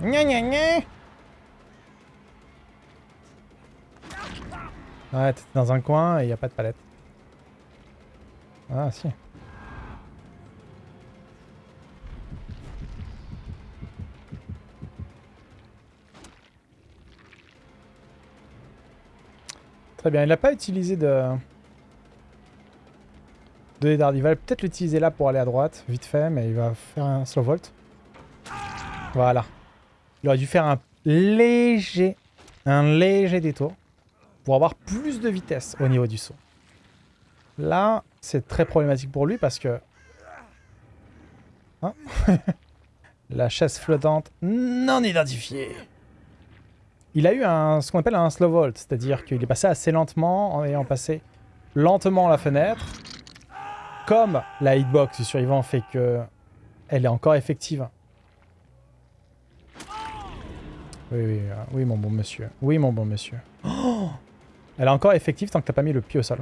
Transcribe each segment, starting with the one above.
Gna gna gna Ouais, t'es dans un coin et y a pas de palette. Ah, si. Très bien, il n'a pas utilisé de... De dard. Il va peut-être l'utiliser là pour aller à droite, vite fait, mais il va faire un slow volt. Voilà. Il aurait dû faire un léger... Un léger détour pour avoir plus de vitesse au niveau du saut. Là, c'est très problématique pour lui parce que... Hein La chaise flottante non identifiée. Il a eu un, ce qu'on appelle un slow volt, c'est-à-dire qu'il est passé assez lentement en ayant passé lentement la fenêtre. Comme la hitbox du survivant fait que elle est encore effective. Oui, oui, euh, oui, mon bon monsieur. Oui, mon bon monsieur. Elle est encore effective tant que t'as pas mis le pied au sol.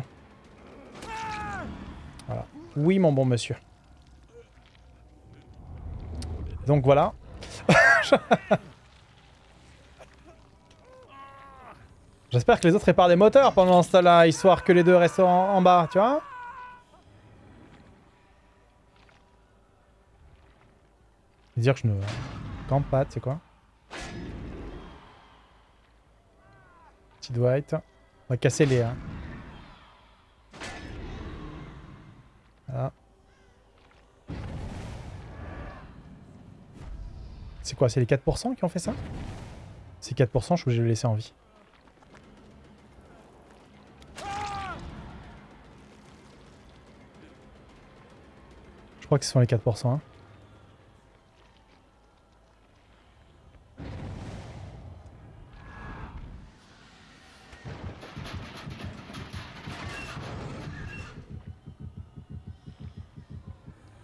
Voilà. Oui, mon bon monsieur. Donc voilà. J'espère que les autres réparent des moteurs pendant ce temps-là, histoire que les deux restent en, bas, tu vois Dire que je ne campe pas, tu sais quoi Petit Dwight. On va casser les... Hein. Voilà. C'est quoi C'est les 4% qui ont fait ça? C'est 4%, je suis obligé de le laisser en vie. Crois que ce sont les 4%. Hein.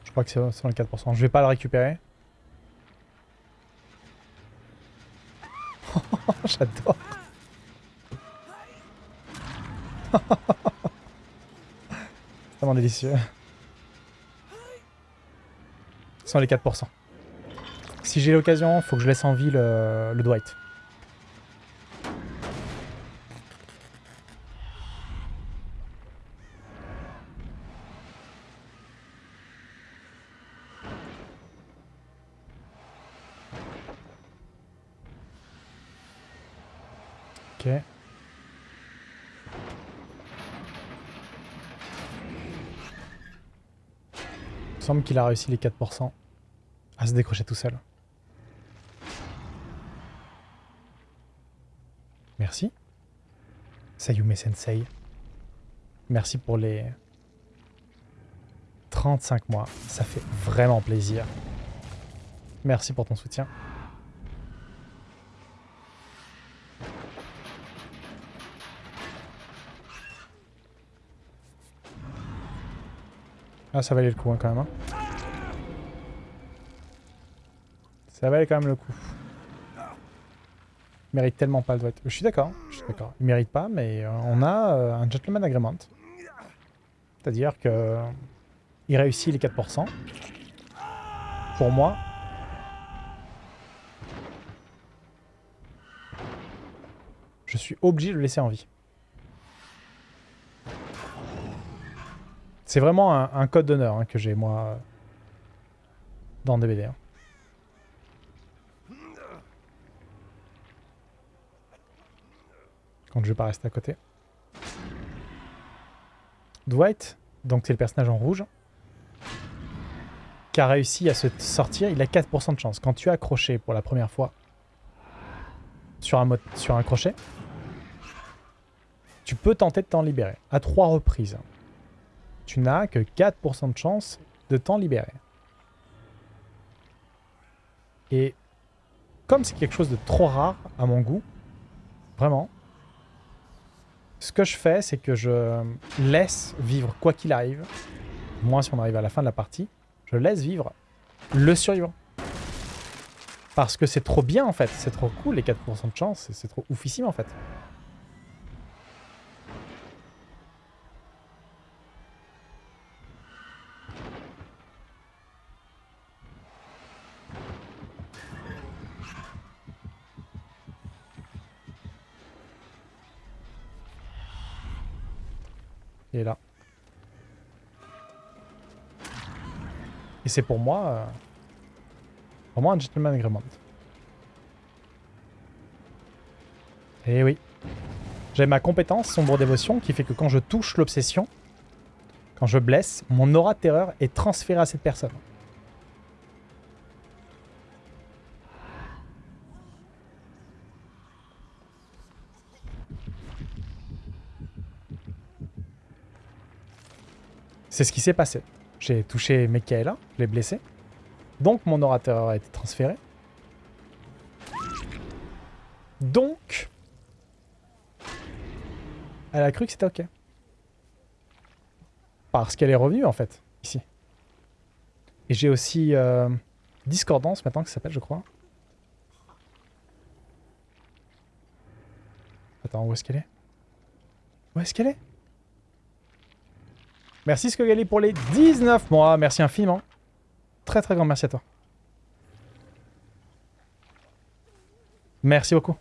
Je crois que c'est les 4%. Je vais pas le récupérer. J'adore. c'est vraiment délicieux. Sont les 4%. Si j'ai l'occasion, faut que je laisse en vie le, le Dwight. Ok. Il semble qu'il a réussi les 4% à se décrocher tout seul. Merci. Sayume Sensei. Merci pour les 35 mois. Ça fait vraiment plaisir. Merci pour ton soutien. Ah, ça valait le coup hein, quand même. Hein. Ça valait quand même le coup. Il mérite tellement pas le doigt. Je suis d'accord, je suis d'accord. Il mérite pas, mais euh, on a euh, un gentleman agreement. C'est-à-dire que il réussit les 4%. Pour moi. Je suis obligé de le laisser en vie. C'est vraiment un, code d'honneur hein, que j'ai, moi, dans DBD. Hein. Quand je vais pas rester à côté. Dwight, donc c'est le personnage en rouge, qui a réussi à se sortir, il a 4% de chance. Quand tu es accroché pour la première fois sur un, sur un crochet, tu peux tenter de t'en libérer à trois reprises tu n'as que 4% de chance de t'en libérer. Et comme c'est quelque chose de trop rare à mon goût, vraiment, ce que je fais, c'est que je laisse vivre quoi qu'il arrive, moins si on arrive à la fin de la partie, je laisse vivre le survivant. Parce que c'est trop bien en fait, c'est trop cool les 4% de chance, c'est trop oufissime en fait. Et c'est pour moi... euh, vraiment un gentleman agreement. Eh oui. J'ai ma compétence sombre dévotion qui fait que quand je touche l'obsession, quand je blesse, mon aura de terreur est transférée à cette personne. C'est ce qui s'est passé. J'ai touché Mekaela, je l'ai blessé. Donc mon terreur a été transféré. Donc, elle a cru que c'était ok. Parce qu'elle est revenue en fait, ici. Et j'ai aussi euh, Discordance maintenant que ça s'appelle, je crois. Attends, où est-ce qu'elle est? Où est-ce qu'elle est? Merci Skogali pour les 19 mois, merci infiniment. Très très grand merci à toi. Merci beaucoup.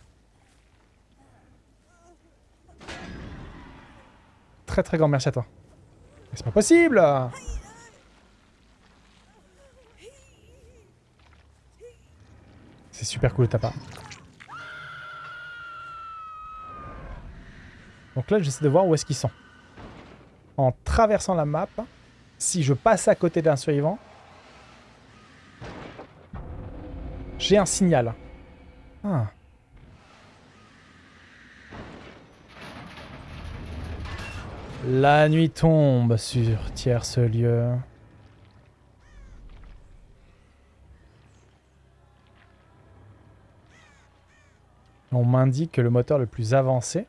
Très très grand merci à toi. Mais C'est pas possible? C'est super cool de ta part. Donc là, j'essaie de voir où est-ce qu'ils sont. En traversant la map, si je passe à côté d'un survivant, j'ai un signal. Ah. La nuit tombe sur tierce lieu. On m'indique que le moteur le plus avancé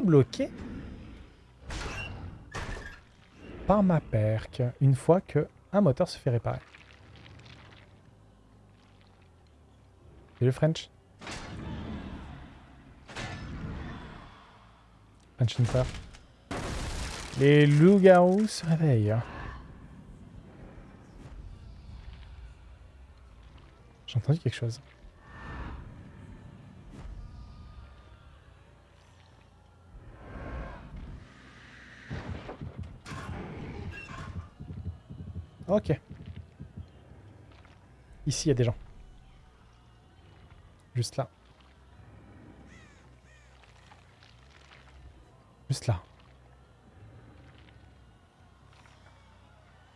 bloqué par ma perque une fois que un moteur se fait réparer. Et le French? French Hunter. Les loups-garous se réveillent. J'ai entendu quelque chose. Ok. Ici, il y a des gens. Juste là. Juste là.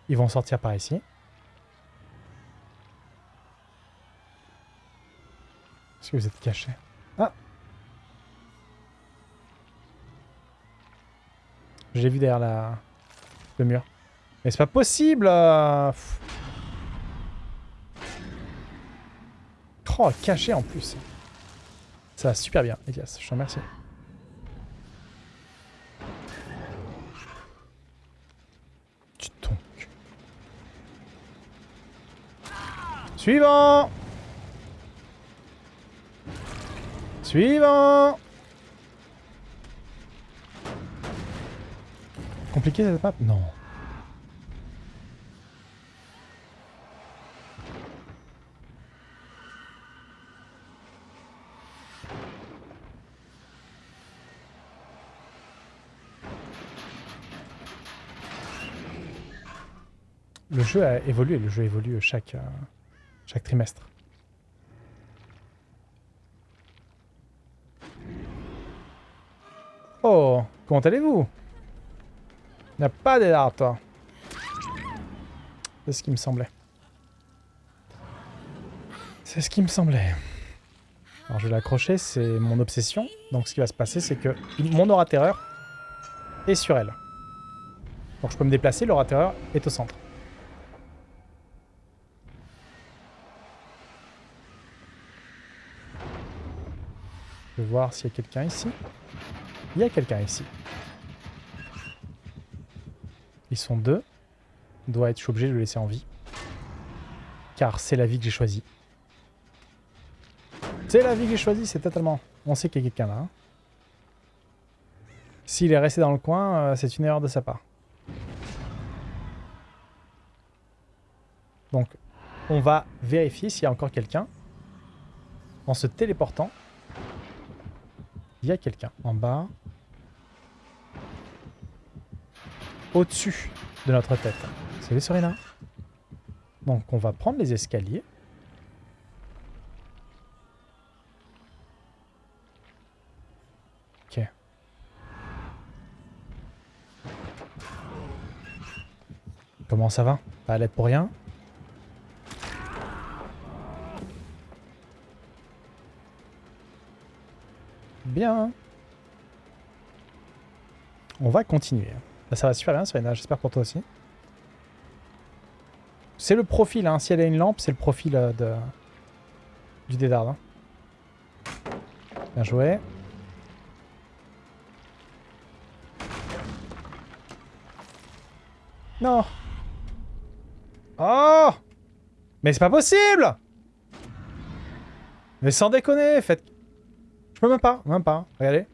Ils vont sortir par ici. Est-ce que vous êtes cachés? Ah J'ai vu derrière la... le mur. Mais c'est pas possible euh. Oh, caché en plus. Ça va super bien, Elias. Je te remercie. Tu. Suivant Suivant Compliqué cette map? Non. Le jeu a évolué, le jeu évolue chaque, euh, chaque trimestre. Oh, comment allez-vous? Il n'y a pas d'élards, toi. C'est ce qui me semblait. C'est ce qui me semblait. Alors je vais l'accrocher, c'est mon obsession. Donc ce qui va se passer, c'est que mon aura terreur est sur elle. Donc je peux me déplacer, l'aura terreur est au centre. Je vais voir s'il y a quelqu'un ici. Il y a quelqu'un ici. Ils sont deux. Doit être, obligé de le laisser en vie. Car c'est la vie que j'ai choisie. C'est la vie que j'ai choisie, c'est totalement... On sait qu'il y a quelqu'un là. hein. S'il est resté dans le coin, euh, c'est une erreur de sa part. Donc, on va vérifier s'il y a encore quelqu'un. En se téléportant. Il y a quelqu'un en bas. Au-dessus de notre tête. Salut Serena? Donc on va prendre les escaliers. Ok. Comment ça va? Pas à l'aide pour rien? Bien. On va continuer. Ça va super bien, Serena. J'espère pour toi aussi. C'est le profil, hein. Si elle a une lampe, c'est le profil euh, de... du dédard. Hein. Bien joué. Non Oh Mais c'est pas possible Mais sans déconner, faites... Même pas, même pas, regardez.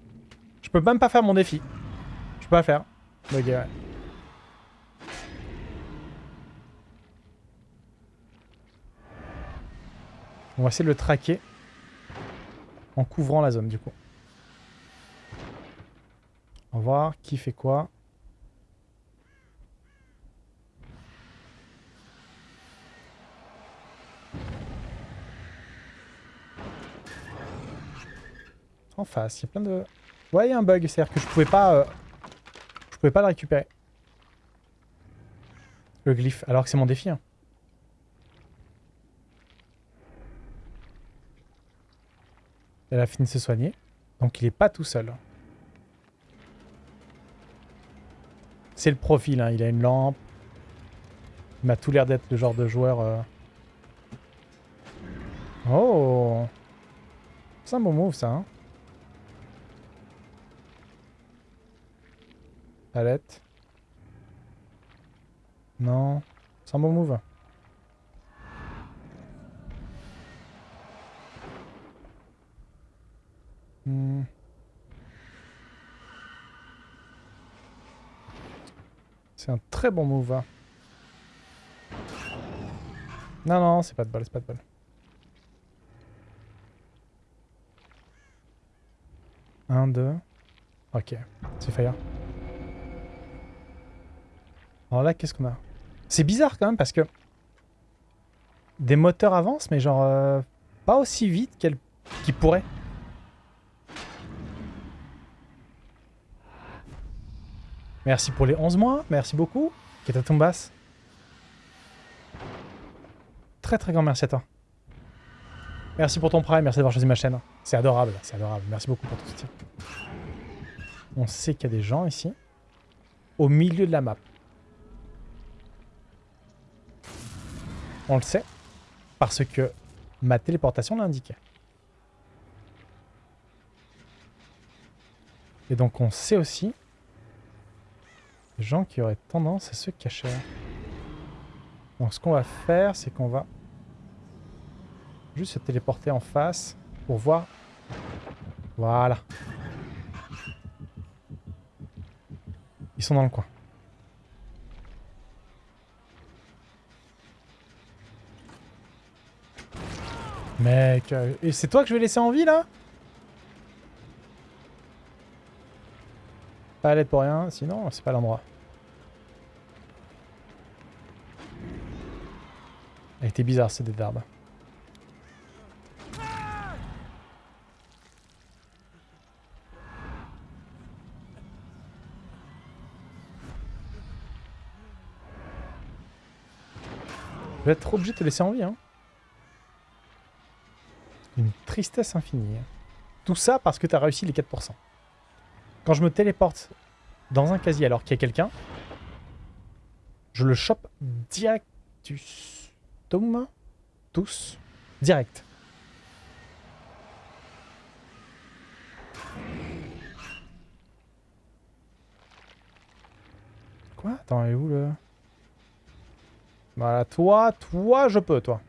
Je peux même pas faire mon défi. Je peux pas faire. Ok, ouais. On va essayer de le traquer en couvrant la zone du coup. On va voir qui fait quoi. En face, il y a plein de... Ouais, il y a un bug, c'est-à-dire que je pouvais pas... euh, Je pouvais pas le récupérer. Le glyphe, alors que c'est mon défi. hein. Elle a fini de se soigner. Donc il est pas tout seul. C'est le profil, hein. il a une lampe. Il m'a tout l'air d'être le genre de joueur... euh. Oh C'est un bon move ça. Hein. Palette. Non. C'est un bon move. Hmm. C'est un très bon move. Non, non, c'est pas de bol, c'est pas de bol. Un, deux. Ok, c'est fire. Alors là, qu'est-ce qu'on a? C'est bizarre quand même parce que des moteurs avancent, mais genre euh, pas aussi vite qu'ils pourraient. Merci pour les 11 mois, merci beaucoup. Ketatumbas. Très très grand merci à toi. Merci pour ton prime, merci d'avoir choisi ma chaîne. C'est adorable, c'est adorable. Merci beaucoup pour ton soutien. On sait qu'il y a des gens ici. Au milieu de la map. On le sait. Parce que ma téléportation l'indiquait. Et donc on sait aussi des gens qui auraient tendance à se cacher. Donc ce qu'on va faire, c'est qu'on va juste se téléporter en face pour voir. Voilà. Ils sont dans le coin. Mec, euh, c'est toi que je vais laisser en vie là? Pas à l'aide pour rien, sinon c'est pas l'endroit. Elle était bizarre cette d'arbre. Je vais être obligé de te laisser en vie. Hein. Tristesse infinie. Tout ça parce que tu as réussi les 4%. Quand je me téléporte dans un casier alors qu'il y a quelqu'un, je le chope directus. Tom Tous. Direct. Quoi? Attends, est où le... Voilà, toi, toi, je peux, toi.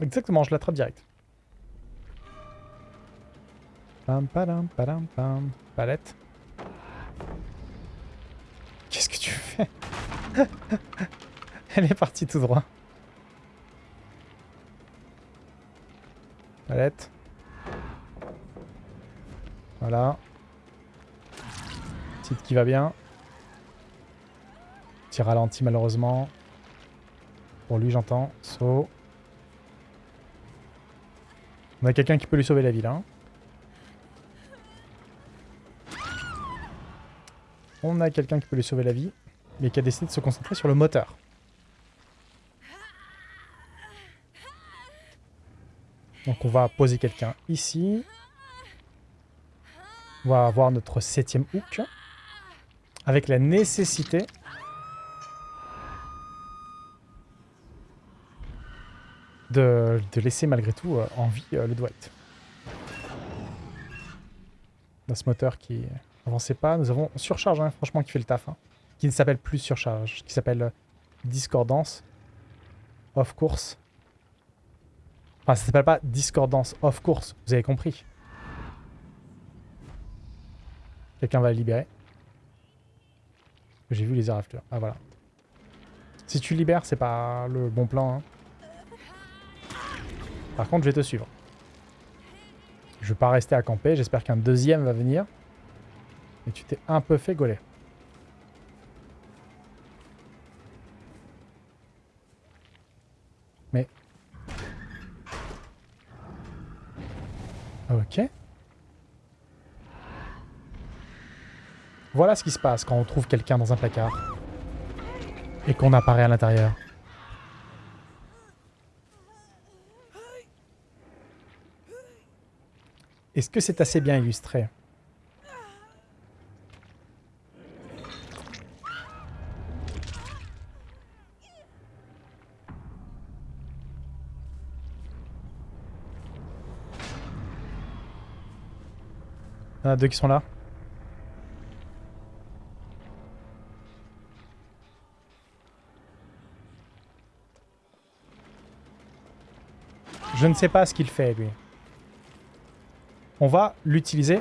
Exactement, je l'attrape direct. Pam, padam, padam, pam. Palette. Qu'est-ce que tu fais? Elle est partie tout droit. Palette. Voilà. Petite qui va bien. Petit ralenti malheureusement. Pour lui j'entends. Saut. On a quelqu'un qui peut lui sauver la vie là. hein. On a quelqu'un qui peut lui sauver la vie, mais qui a décidé de se concentrer sur le moteur. Donc on va poser quelqu'un ici. On va avoir notre septième hook. Avec la nécessité de, laisser malgré tout euh, en vie euh, le Dwight. Dans ce moteur qui avançait pas, nous avons surcharge, hein, franchement, qui fait le taf. hein. Qui ne s'appelle plus surcharge, qui s'appelle euh, discordance off course. Enfin, ça s'appelle pas discordance off course, vous avez compris. Quelqu'un va le libérer. J'ai vu les air after. Ah voilà. Si tu libères, c'est pas le bon plan. hein. Par contre, je vais te suivre. Je vais pas rester à camper. J'espère qu'un deuxième va venir. Et tu t'es un peu fait gauler. Mais... Ok. Voilà ce qui se passe quand on trouve quelqu'un dans un placard. Et qu'on apparaît à l'intérieur. Est-ce que c'est assez bien illustré? Il deux qui sont là. Je ne sais pas ce qu'il fait, lui. On va l'utiliser.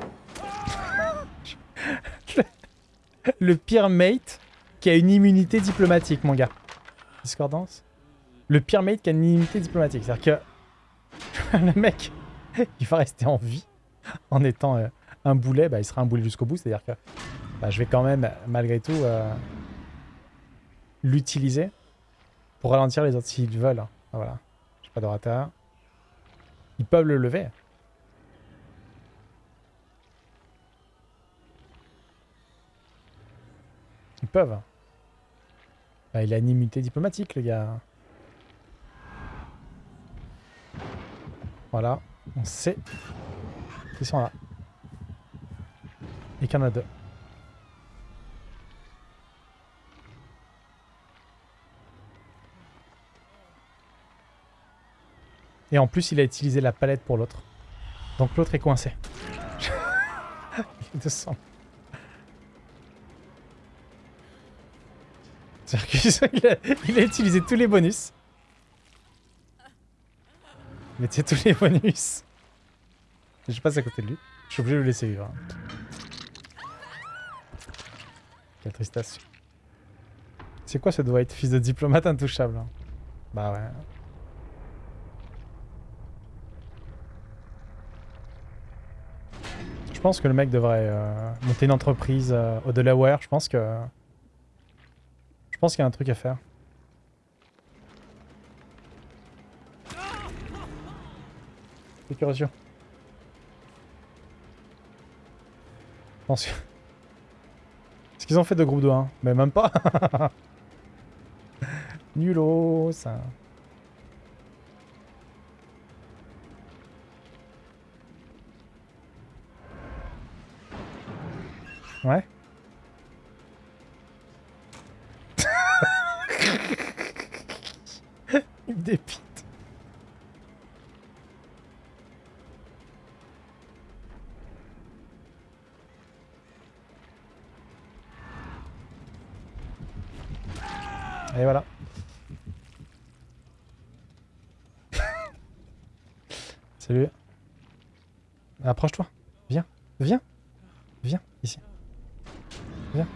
le pire mate qui a une immunité diplomatique, mon gars. Discordance Le pire mate qui a une immunité diplomatique. C'est-à-dire que le mec, il va rester en vie en étant euh, un boulet. Bah, il sera un boulet jusqu'au bout. C'est-à-dire que bah, je vais quand même, malgré tout, euh, l'utiliser pour ralentir les autres s'ils veulent. Ah, voilà. J'ai pas d'orateur. Ils peuvent le lever. peuvent. Bah, il a une immunité diplomatique, les gars. Voilà, on sait qu'ils sont là. Et qu'il y en a deux. Et en plus, il a utilisé la palette pour l'autre. Donc l'autre est coincé. il est 200. Circus, il a, il a utilisé tous les bonus. Mettez tous les bonus. Je passe à côté de lui. Je suis obligé de le laisser vivre. Quelle tristesse. C'est quoi ce Dwight, fils de diplomate intouchable hein? Bah ouais. Je pense que le mec devrait euh, monter une entreprise euh, au Delaware. Je pense que Pense qu'il y a un truc à faire. Sécurisation. Je pense que... Est-ce qu'ils ont fait de groupe de 1 Mais même pas Nulot, ça... Ouais. Salut. Approche-toi. Viens. Viens. Viens, ici. Viens.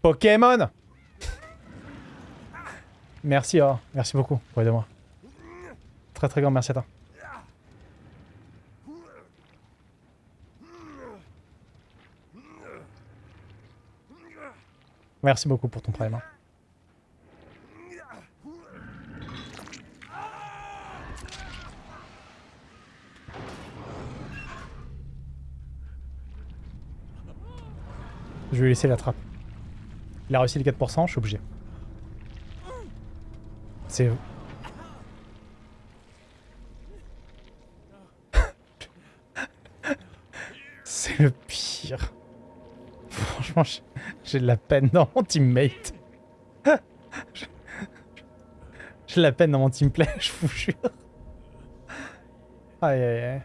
Pokémon Merci, merci beaucoup pour aider moi. Très très grand merci à toi. Merci beaucoup pour ton prime. hein. Je vais laisser la trappe. Il a réussi les 4%, je suis obligé. C'est... C'est le pire. Franchement, j'ai de la peine dans mon teammate. J'ai de la peine dans mon teamplay, je vous jure. Aïe aïe aïe.